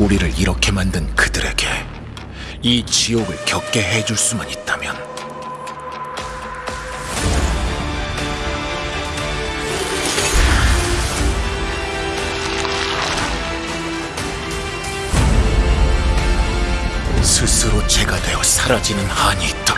우리를 이렇게 만든 그들에게 이 지옥을 겪게 해줄 수만 있다면 스스로 죄가 되어 사라지는 한이 있다.